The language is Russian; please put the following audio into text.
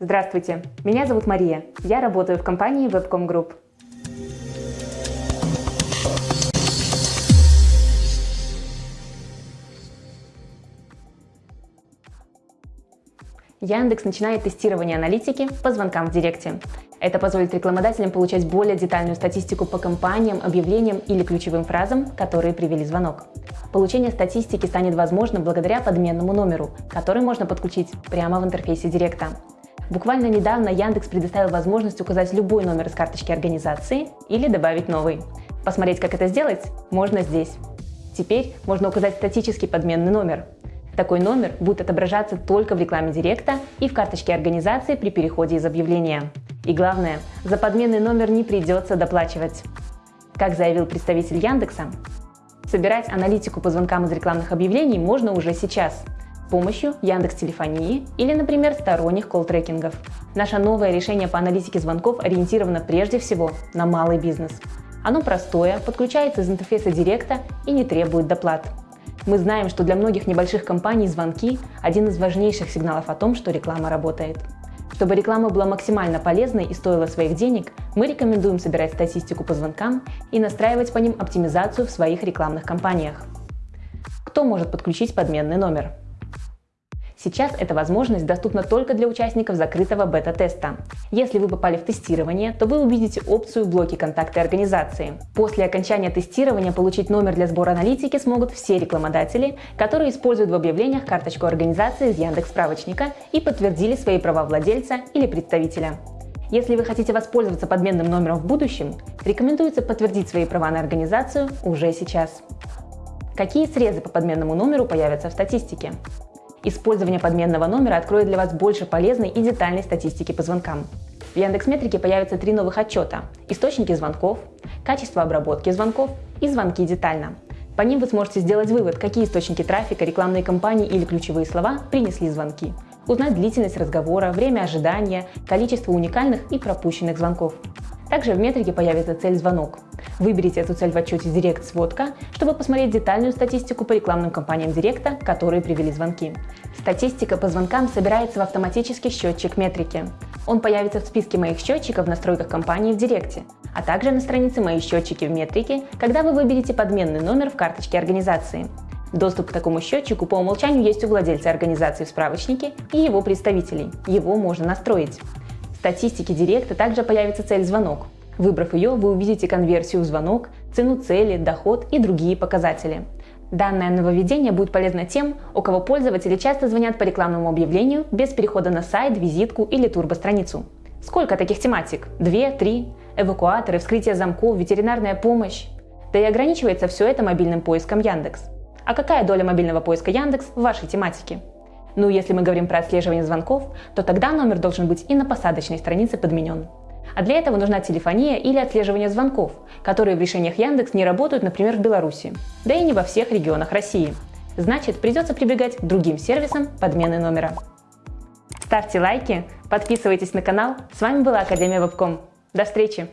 Здравствуйте, меня зовут Мария. Я работаю в компании Webcom Group. Яндекс начинает тестирование аналитики по звонкам в Директе. Это позволит рекламодателям получать более детальную статистику по компаниям, объявлениям или ключевым фразам, которые привели звонок. Получение статистики станет возможным благодаря подменному номеру, который можно подключить прямо в интерфейсе Директа. Буквально недавно Яндекс предоставил возможность указать любой номер из карточки организации или добавить новый. Посмотреть, как это сделать, можно здесь. Теперь можно указать статический подменный номер. Такой номер будет отображаться только в рекламе Директа и в карточке организации при переходе из объявления. И главное, за подменный номер не придется доплачивать. Как заявил представитель Яндекса, собирать аналитику по звонкам из рекламных объявлений можно уже сейчас помощью Яндекс Телефонии или, например, сторонних колл-трекингов. Наше новое решение по аналитике звонков ориентировано прежде всего на малый бизнес. Оно простое, подключается из интерфейса Директа и не требует доплат. Мы знаем, что для многих небольших компаний звонки – один из важнейших сигналов о том, что реклама работает. Чтобы реклама была максимально полезной и стоила своих денег, мы рекомендуем собирать статистику по звонкам и настраивать по ним оптимизацию в своих рекламных кампаниях. Кто может подключить подменный номер? Сейчас эта возможность доступна только для участников закрытого бета-теста. Если вы попали в тестирование, то вы увидите опцию «Блоки контакты организации». После окончания тестирования получить номер для сбора аналитики смогут все рекламодатели, которые используют в объявлениях карточку организации из Яндекс справочника и подтвердили свои права владельца или представителя. Если вы хотите воспользоваться подменным номером в будущем, рекомендуется подтвердить свои права на организацию уже сейчас. Какие срезы по подменному номеру появятся в статистике? Использование подменного номера откроет для вас больше полезной и детальной статистики по звонкам. В Яндекс.Метрике появятся три новых отчета – источники звонков, качество обработки звонков и звонки детально. По ним вы сможете сделать вывод, какие источники трафика, рекламные кампании или ключевые слова принесли звонки, узнать длительность разговора, время ожидания, количество уникальных и пропущенных звонков. Также в метрике появится цель «Звонок». Выберите эту цель в отчете Директ сводка, чтобы посмотреть детальную статистику по рекламным кампаниям Директа, которые привели звонки. Статистика по звонкам собирается в автоматический счетчик метрики. Он появится в списке моих счетчиков в настройках компании в Директе, а также на странице «Мои счетчики в метрике», когда вы выберете подменный номер в карточке организации. Доступ к такому счетчику по умолчанию есть у владельца организации в справочнике и его представителей. Его можно настроить. В статистике Директа также появится цель «Звонок». Выбрав ее, вы увидите конверсию в звонок, цену цели, доход и другие показатели. Данное нововведение будет полезно тем, у кого пользователи часто звонят по рекламному объявлению без перехода на сайт, визитку или турбостраницу. Сколько таких тематик? Две, три? Эвакуаторы, вскрытие замков, ветеринарная помощь? Да и ограничивается все это мобильным поиском Яндекс. А какая доля мобильного поиска Яндекс в вашей тематике? Ну, если мы говорим про отслеживание звонков, то тогда номер должен быть и на посадочной странице подменен. А для этого нужна телефония или отслеживание звонков, которые в решениях Яндекс не работают, например, в Беларуси, да и не во всех регионах России. Значит, придется прибегать к другим сервисам подмены номера. Ставьте лайки, подписывайтесь на канал. С вами была Академия Вебком. До встречи!